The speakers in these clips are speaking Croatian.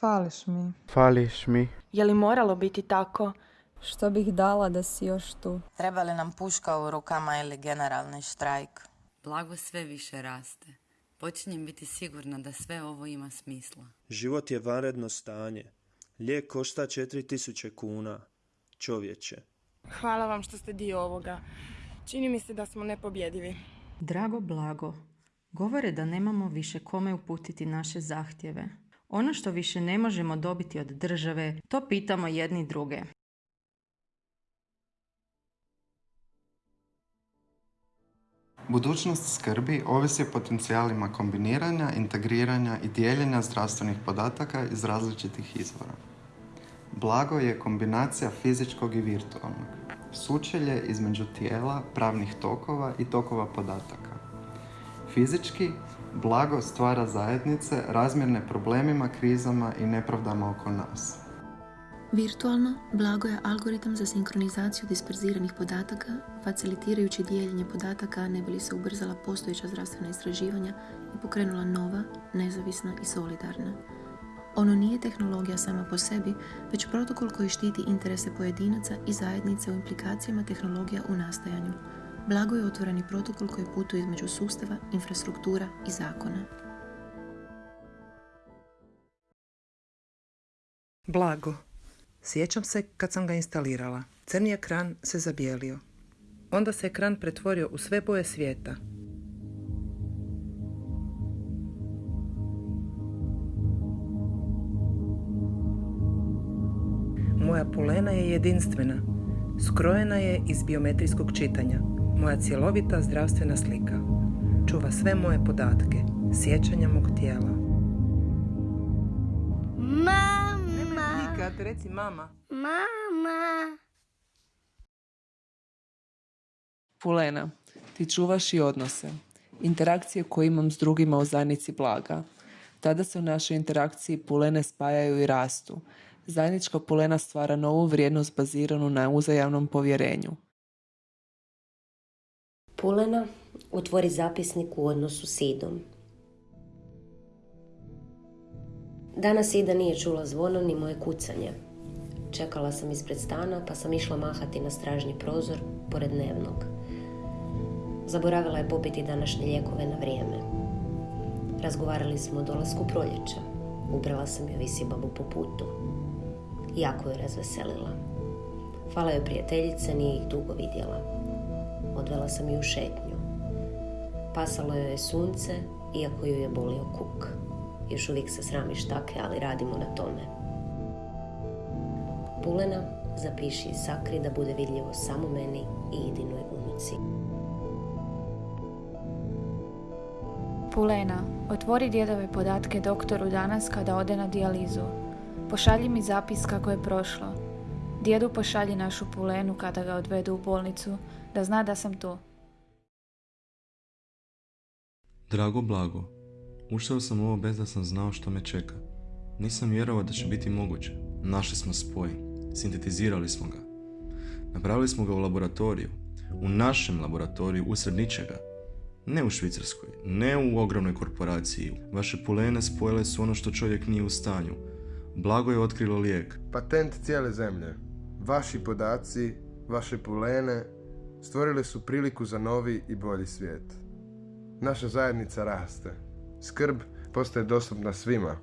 Fališ mi. Fališ mi. Je li moralo biti tako? Što bih dala da si još tu? Treba li nam puška u rukama ili generalni štrajk? Blago sve više raste. Počinjem biti sigurna da sve ovo ima smisla. Život je vanredno stanje. Lijek košta 4000 kuna. Čovječe. Hvala vam što ste dio ovoga. Čini mi se da smo nepobjedivi. Drago blago, govore da nemamo više kome uputiti naše zahtjeve. Ono što više ne možemo dobiti od države, to pitamo jedni druge. Budućnost skrbi ovisi o potencijalima kombiniranja, integriranja i dijeljenja zdravstvenih podataka iz različitih izvora. Blago je kombinacija fizičkog i virtualnog. Sučelje između tijela, pravnih tokova i tokova podataka. Fizički, blago stvara zajednice razmjerne problemima, krizama i nepravdama oko nas. Virtualno, blago je algoritam za sinkronizaciju disperziranih podataka, facilitirajući dijeljenje podataka ne bi li se ubrzala postojeća zdravstvena istraživanja i pokrenula nova, nezavisna i solidarna. Ono nije tehnologija sama po sebi, već protokol koji štiti interese pojedinaca i zajednice u implikacijama tehnologija u nastajanju. Blago je otvoreni protokol koji putuje između sustava, infrastruktura i zakona. Blago. Sjećam se kad sam ga instalirala. Crni ekran se zabijelio. Onda se ekran pretvorio u sve boje svijeta. Moja polena je jedinstvena. Skrojena je iz biometrijskog čitanja. Moja cjelovita zdravstvena slika. Čuva sve moje podatke, sjećanja mog tijela. Mama! Nikad, reci mama. Mama! Pulena, ti čuvaš i odnose. Interakcije koje imam s drugima u zajednici blaga. Tada se u našoj interakciji pulene spajaju i rastu. Zajednička pulena stvara novu vrijednost baziranu na uzajamnom povjerenju. Pulena, otvori zapisnik u odnosu s Idom. Danas Ida nije čula zvono ni moje kucanje. Čekala sam ispred stana pa sam išla mahati na stražnji prozor pored dnevnog. Zaboravila je popiti današnje lijekove na vrijeme. Razgovarali smo o dolasku proljeća. Ubrala sam joj visi babu po putu. Jako je razveselila. Hvala joj prijateljice, nije ih dugo vidjela. Odvela sam ju u šetnju. Pasalo joj je sunce, iako ju je bolio kuk. Još uvijek se srami štake, ali radimo na tome. Pulena, zapiši i sakri da bude vidljivo samo meni i idinoj unuci. Pulena, otvori djedove podatke doktoru danas kada ode na dijalizu. Pošalji mi zapis kako je prošlo. Djedu pošalji našu Pulenu kada ga odvedu u bolnicu, da zna da sam tu. Drago blago, ušao sam ovo bez da sam znao što me čeka. Nisam vjerovao da će biti moguće. Našli smo spoj, sintetizirali smo ga. Napravili smo ga u laboratoriju, u našem laboratoriju, usred ničega. Ne u Švicarskoj, ne u ogromnoj korporaciji. Vaše pulene spojile su ono što čovjek nije u stanju. Blago je otkrilo lijek. Patent cijele zemlje. Vaši podaci, vaše pulene stvorili su priliku za novi i bolji svijet. Naša zajednica raste. Skrb postaje dostupna svima.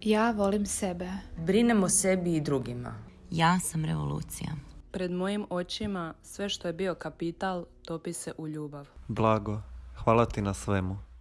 Ja volim sebe. Brinem o sebi i drugima. Ja sam revolucija. Pred mojim očima sve što je bio kapital topi se u ljubav. Blago, hvala ti na svemu.